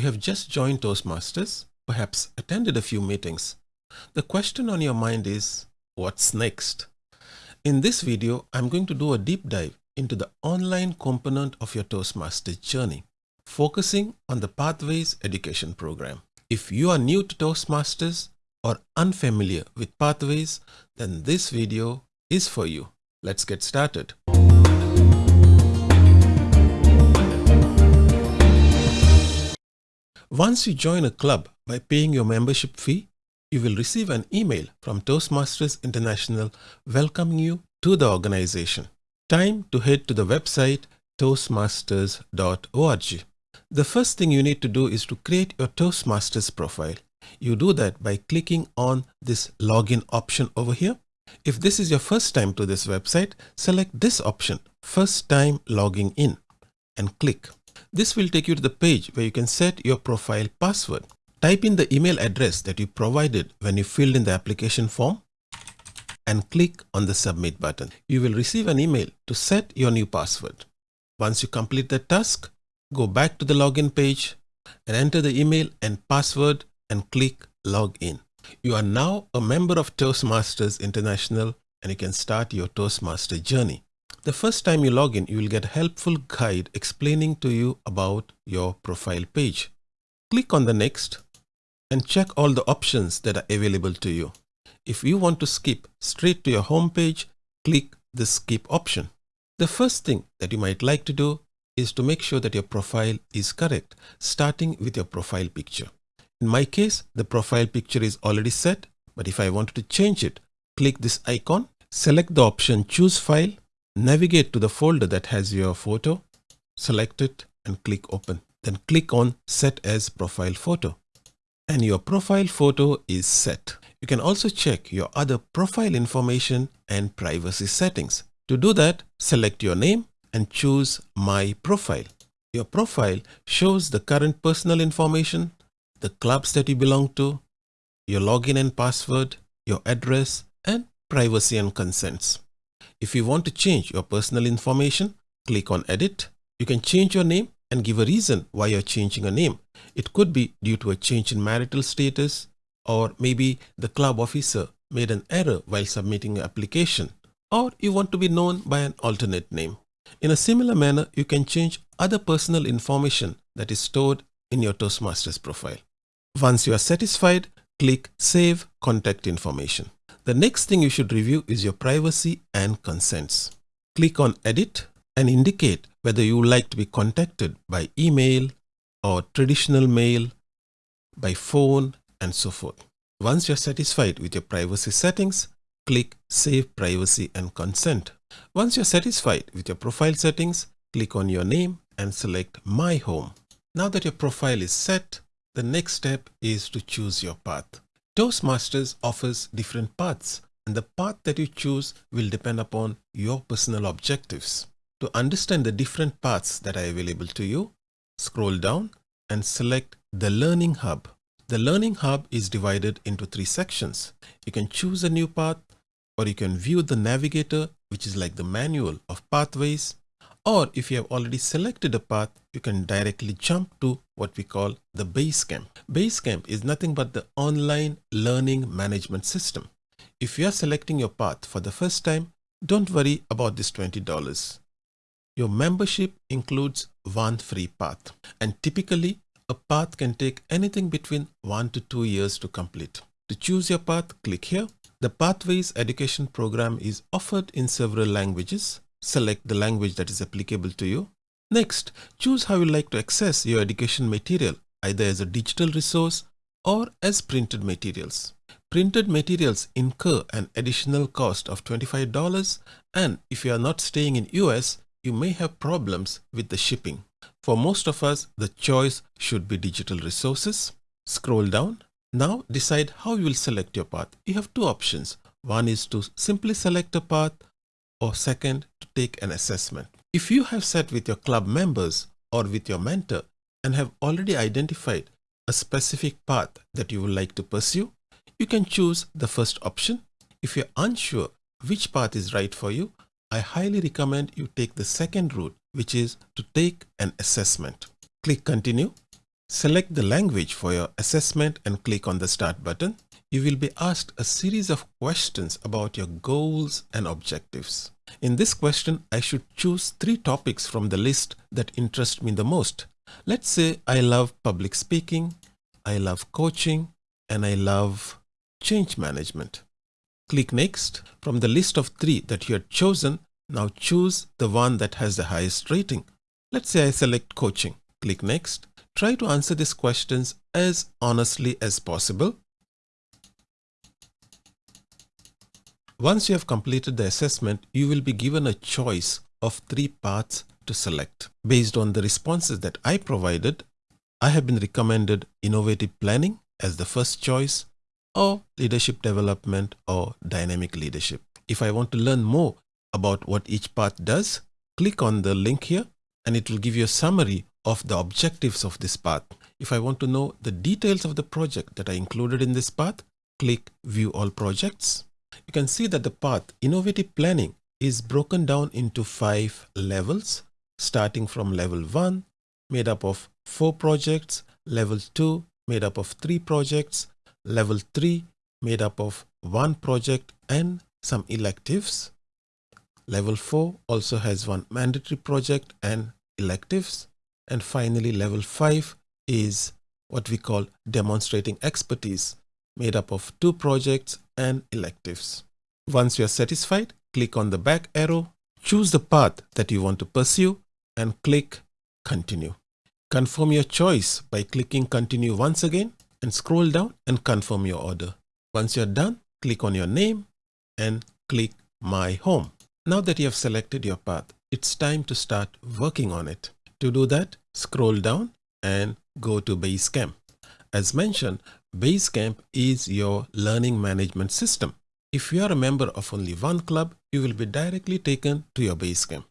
you have just joined Toastmasters, perhaps attended a few meetings. The question on your mind is, what's next? In this video, I'm going to do a deep dive into the online component of your Toastmasters journey, focusing on the Pathways Education Program. If you are new to Toastmasters or unfamiliar with Pathways, then this video is for you. Let's get started. Once you join a club by paying your membership fee, you will receive an email from Toastmasters International welcoming you to the organization. Time to head to the website toastmasters.org. The first thing you need to do is to create your Toastmasters profile. You do that by clicking on this login option over here. If this is your first time to this website, select this option, first time logging in and click. This will take you to the page where you can set your profile password. Type in the email address that you provided when you filled in the application form and click on the submit button. You will receive an email to set your new password. Once you complete the task, go back to the login page and enter the email and password and click log in. You are now a member of Toastmasters International and you can start your Toastmaster journey. The first time you log in, you will get a helpful guide explaining to you about your profile page. Click on the next and check all the options that are available to you. If you want to skip straight to your home page, click the skip option. The first thing that you might like to do is to make sure that your profile is correct, starting with your profile picture. In my case, the profile picture is already set, but if I wanted to change it, click this icon, select the option choose file Navigate to the folder that has your photo, select it and click open. Then click on set as profile photo and your profile photo is set. You can also check your other profile information and privacy settings. To do that, select your name and choose my profile. Your profile shows the current personal information, the clubs that you belong to, your login and password, your address, and privacy and consents. If you want to change your personal information, click on edit. You can change your name and give a reason why you're changing a name. It could be due to a change in marital status or maybe the club officer made an error while submitting an application or you want to be known by an alternate name. In a similar manner, you can change other personal information that is stored in your Toastmasters profile. Once you are satisfied, click Save Contact Information. The next thing you should review is your privacy and consents. Click on edit and indicate whether you would like to be contacted by email or traditional mail, by phone and so forth. Once you're satisfied with your privacy settings, click Save Privacy and Consent. Once you're satisfied with your profile settings, click on your name and select My Home. Now that your profile is set, the next step is to choose your path. Toastmasters offers different paths and the path that you choose will depend upon your personal objectives. To understand the different paths that are available to you, scroll down and select the Learning Hub. The Learning Hub is divided into three sections. You can choose a new path or you can view the navigator which is like the manual of pathways or if you have already selected a path, you can directly jump to what we call the Basecamp. Basecamp is nothing but the online learning management system. If you are selecting your path for the first time, don't worry about this $20. Your membership includes one free path and typically a path can take anything between one to two years to complete. To choose your path, click here. The Pathways Education Program is offered in several languages Select the language that is applicable to you. Next, choose how you like to access your education material, either as a digital resource or as printed materials. Printed materials incur an additional cost of $25 and if you are not staying in US, you may have problems with the shipping. For most of us, the choice should be digital resources. Scroll down. Now decide how you will select your path. You have two options. One is to simply select a path or second to take an assessment. If you have sat with your club members or with your mentor and have already identified a specific path that you would like to pursue, you can choose the first option. If you're unsure which path is right for you, I highly recommend you take the second route, which is to take an assessment. Click continue. select the language for your assessment and click on the Start button. You will be asked a series of questions about your goals and objectives. In this question, I should choose three topics from the list that interest me the most. Let's say I love public speaking, I love coaching, and I love change management. Click Next. From the list of three that you had chosen, now choose the one that has the highest rating. Let's say I select coaching. Click Next. Try to answer these questions as honestly as possible. Once you have completed the assessment, you will be given a choice of three paths to select. Based on the responses that I provided, I have been recommended innovative planning as the first choice or leadership development or dynamic leadership. If I want to learn more about what each path does, click on the link here and it will give you a summary of the objectives of this path. If I want to know the details of the project that are included in this path, click View All Projects. You can see that the path Innovative Planning is broken down into five levels, starting from level 1, made up of 4 projects, level 2, made up of 3 projects, level 3, made up of 1 project and some electives. Level 4 also has one mandatory project and electives. And finally, level 5 is what we call demonstrating expertise made up of two projects and electives. Once you are satisfied, click on the back arrow, choose the path that you want to pursue and click continue. Confirm your choice by clicking continue once again and scroll down and confirm your order. Once you're done, click on your name and click my home. Now that you have selected your path, it's time to start working on it. To do that, scroll down and go to Basecamp. As mentioned, Basecamp is your learning management system. If you are a member of only one club, you will be directly taken to your Basecamp.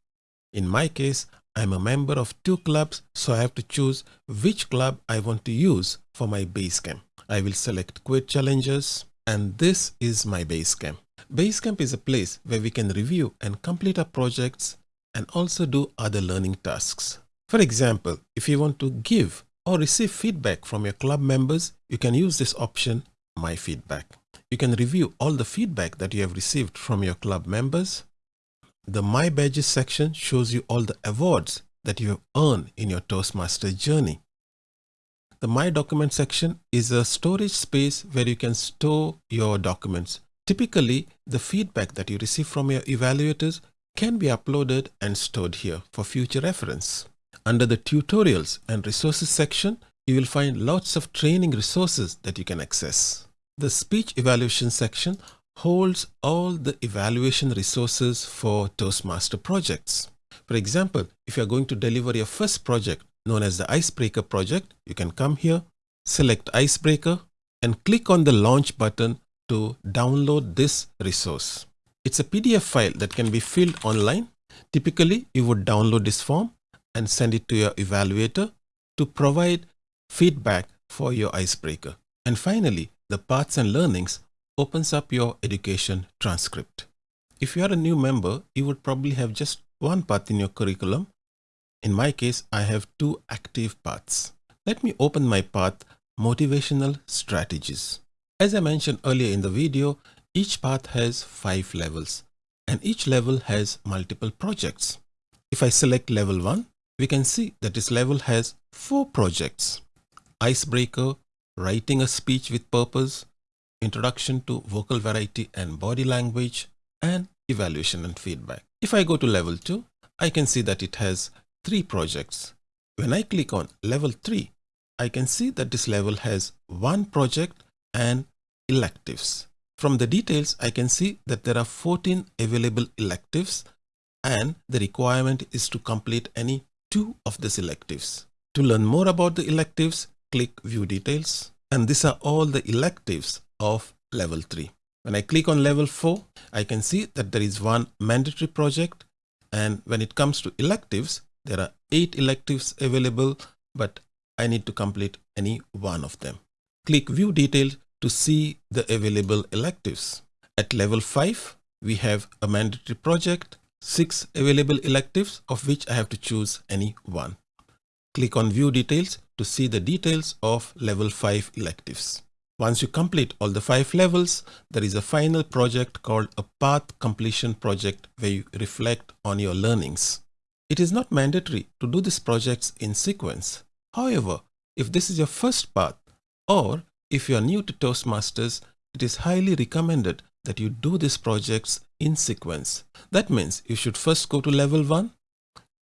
In my case, I'm a member of two clubs, so I have to choose which club I want to use for my Basecamp. I will select Quit Challenges and this is my Basecamp. Basecamp is a place where we can review and complete our projects and also do other learning tasks. For example, if you want to give or receive feedback from your club members, you can use this option, My Feedback. You can review all the feedback that you have received from your club members. The My Badges section shows you all the awards that you have earned in your Toastmaster journey. The My Document section is a storage space where you can store your documents. Typically, the feedback that you receive from your evaluators can be uploaded and stored here for future reference. Under the tutorials and resources section, you will find lots of training resources that you can access. The speech evaluation section holds all the evaluation resources for Toastmaster projects. For example, if you're going to deliver your first project known as the Icebreaker project, you can come here, select Icebreaker and click on the launch button to download this resource. It's a PDF file that can be filled online. Typically, you would download this form and send it to your evaluator to provide feedback for your icebreaker. And finally, the paths and learnings opens up your education transcript. If you are a new member, you would probably have just one path in your curriculum. In my case, I have two active paths. Let me open my path, Motivational Strategies. As I mentioned earlier in the video, each path has five levels and each level has multiple projects. If I select level 1, we can see that this level has four projects. Icebreaker, writing a speech with purpose, introduction to vocal variety and body language, and evaluation and feedback. If I go to level 2, I can see that it has three projects. When I click on level 3, I can see that this level has one project and electives. From the details, I can see that there are 14 available electives and the requirement is to complete any two of the electives. To learn more about the electives, click View Details. And these are all the electives of level 3. When I click on level 4, I can see that there is one mandatory project. And when it comes to electives, there are eight electives available, but I need to complete any one of them. Click View Details to see the available electives. At level 5, we have a mandatory project, six available electives of which I have to choose any one. Click on view details to see the details of level 5 electives. Once you complete all the five levels, there is a final project called a path completion project where you reflect on your learnings. It is not mandatory to do these projects in sequence. However, if this is your first path or if you are new to Toastmasters, it is highly recommended that you do these projects in sequence. That means you should first go to level 1,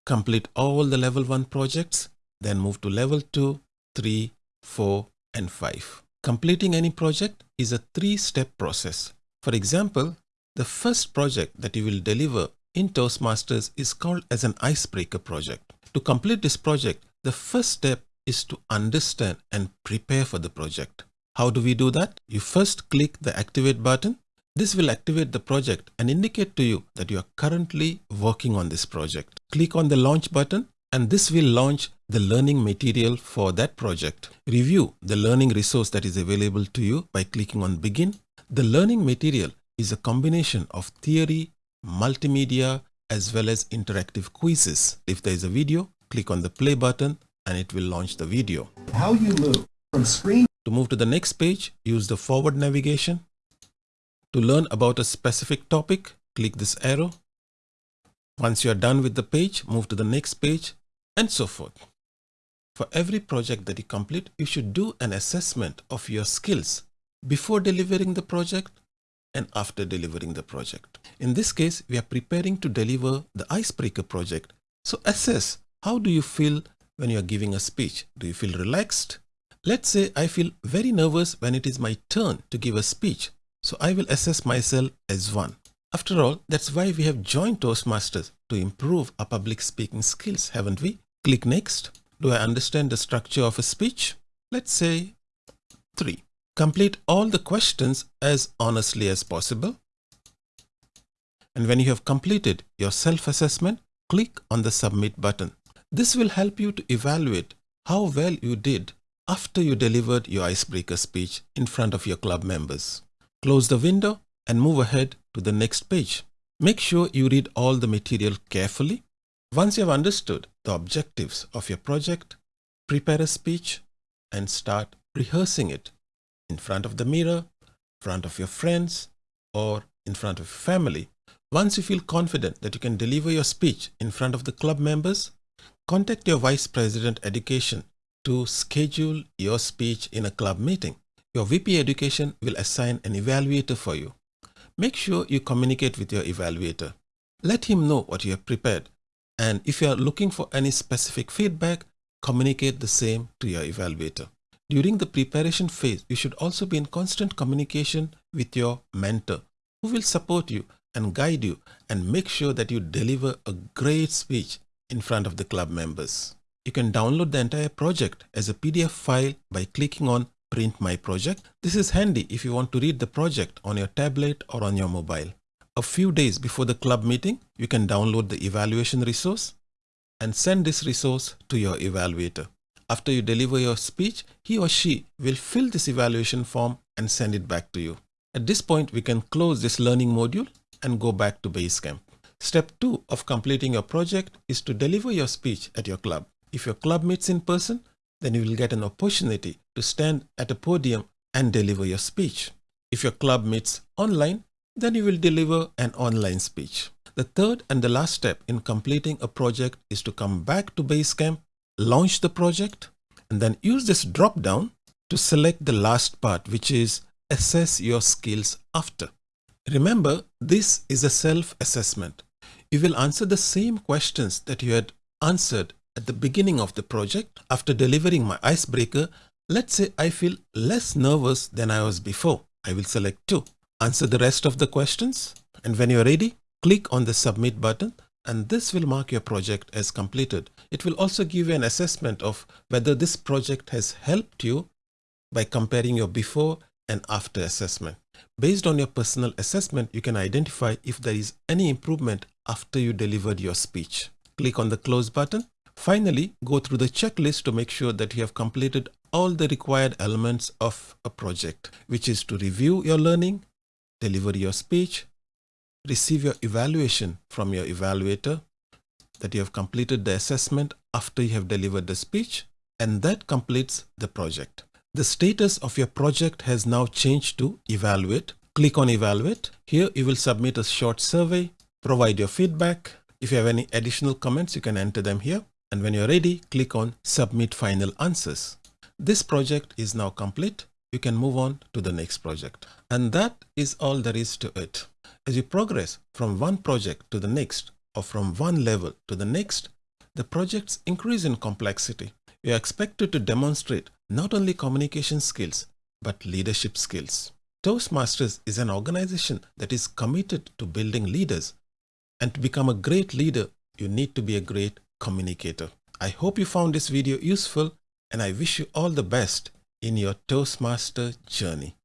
complete all the level 1 projects, then move to level 2, 3, 4 and 5. Completing any project is a three-step process. For example, the first project that you will deliver in Toastmasters is called as an icebreaker project. To complete this project, the first step is to understand and prepare for the project. How do we do that? You first click the activate button. This will activate the project and indicate to you that you are currently working on this project. Click on the launch button and this will launch the learning material for that project. Review the learning resource that is available to you by clicking on begin. The learning material is a combination of theory, multimedia, as well as interactive quizzes. If there is a video, click on the play button and it will launch the video. How you move from screen to move to the next page, use the forward navigation. To learn about a specific topic, click this arrow. Once you are done with the page, move to the next page and so forth. For every project that you complete, you should do an assessment of your skills before delivering the project and after delivering the project. In this case, we are preparing to deliver the icebreaker project. So assess how do you feel when you are giving a speech? Do you feel relaxed? Let's say I feel very nervous when it is my turn to give a speech. So I will assess myself as one. After all, that's why we have joined Toastmasters to improve our public speaking skills, haven't we? Click next. Do I understand the structure of a speech? Let's say 3. Complete all the questions as honestly as possible. And when you have completed your self-assessment, click on the submit button. This will help you to evaluate how well you did after you delivered your icebreaker speech in front of your club members. Close the window and move ahead to the next page. Make sure you read all the material carefully once you have understood the objectives of your project, prepare a speech and start rehearsing it in front of the mirror, front of your friends, or in front of family. Once you feel confident that you can deliver your speech in front of the club members, contact your Vice President Education to schedule your speech in a club meeting. Your VP Education will assign an evaluator for you. Make sure you communicate with your evaluator. Let him know what you have prepared and if you are looking for any specific feedback, communicate the same to your evaluator. During the preparation phase, you should also be in constant communication with your mentor who will support you and guide you and make sure that you deliver a great speech in front of the club members. You can download the entire project as a PDF file by clicking on print my project. This is handy if you want to read the project on your tablet or on your mobile a few days before the club meeting, you can download the evaluation resource and send this resource to your evaluator. After you deliver your speech, he or she will fill this evaluation form and send it back to you. At this point, we can close this learning module and go back to Basecamp. Step 2 of completing your project is to deliver your speech at your club. If your club meets in person, then you will get an opportunity to stand at a podium and deliver your speech. If your club meets online, then you will deliver an online speech. The third and the last step in completing a project is to come back to Basecamp, launch the project, and then use this drop down to select the last part, which is assess your skills after. Remember, this is a self-assessment. You will answer the same questions that you had answered at the beginning of the project. After delivering my icebreaker, let's say I feel less nervous than I was before. I will select 2. Answer the rest of the questions and when you're ready, click on the submit button and this will mark your project as completed. It will also give you an assessment of whether this project has helped you by comparing your before and after assessment. Based on your personal assessment, you can identify if there is any improvement after you delivered your speech. Click on the close button. Finally, go through the checklist to make sure that you have completed all the required elements of a project, which is to review your learning, deliver your speech, receive your evaluation from your evaluator that you have completed the assessment after you have delivered the speech and that completes the project. The status of your project has now changed to evaluate. Click on evaluate. Here you will submit a short survey, provide your feedback. If you have any additional comments, you can enter them here. And when you're ready, click on submit final answers. This project is now complete. You can move on to the next project. And that is all there is to it. As you progress from one project to the next or from one level to the next, the projects increase in complexity. You are expected to demonstrate not only communication skills, but leadership skills. Toastmasters is an organization that is committed to building leaders. And to become a great leader, you need to be a great communicator. I hope you found this video useful and I wish you all the best in your Toastmaster journey.